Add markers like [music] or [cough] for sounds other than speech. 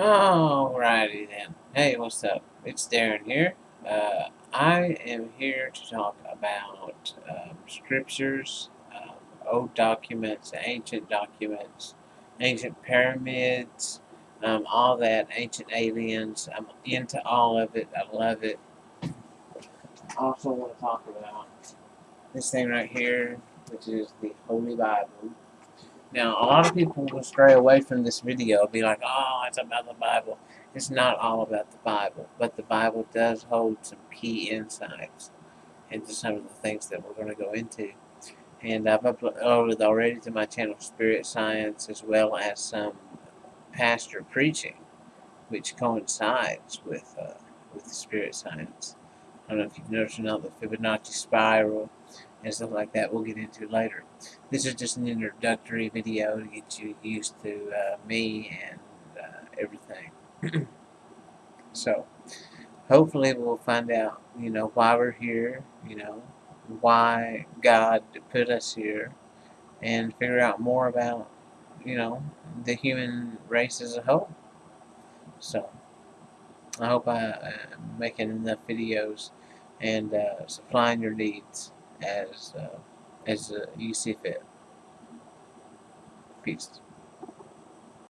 Alrighty then. Hey, what's up? It's Darren here. Uh, I am here to talk about um, scriptures, um, old documents, ancient documents, ancient pyramids, um, all that, ancient aliens. I'm into all of it. I love it. Also want to talk about this thing right here, which is the Holy Bible. Now, a lot of people will stray away from this video, and be like, oh, it's about the Bible. It's not all about the Bible, but the Bible does hold some key insights into some of the things that we're going to go into. And I've uploaded already to my channel Spirit Science as well as some pastor preaching, which coincides with, uh, with Spirit Science. I don't know if you've noticed or not, the Fibonacci spiral and stuff like that we'll get into later. This is just an introductory video to get you used to uh, me and uh, everything. [clears throat] so, hopefully we'll find out, you know, why we're here, you know, why God put us here, and figure out more about, you know, the human race as a whole. So, I hope I am making enough videos and uh, supplying your needs as uh, as uh, you see fit. Peace.